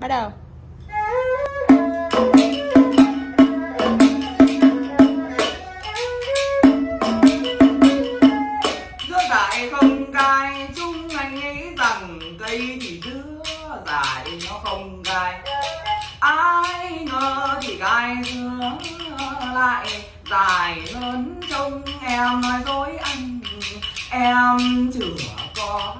bắt đầu. Dưa dại không gai Chúng anh nghĩ rằng cây thì dưa dại nó không gai Ai ngờ thì gai dưa lại, dài lớn trông. Em nói dối anh, Em chưa có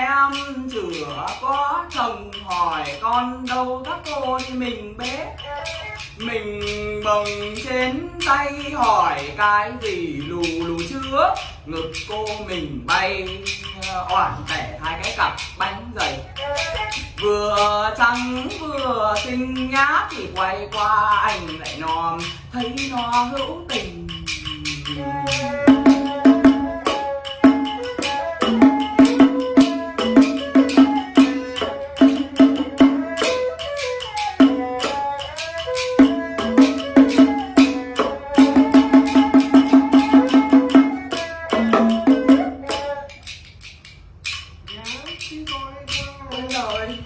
em chửa có chồng hỏi con đâu các cô thì mình bế. Mình bồng trên tay hỏi cái gì lù lù chưa ngực cô mình bay, oản tẻ hai cái cặp bánh dày. Vừa trắng vừa xinh nhá thì quay qua anh lại nòm, thấy nó hữu tình.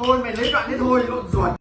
thôi mày lấy đoạn đấy thôi lộn ruột.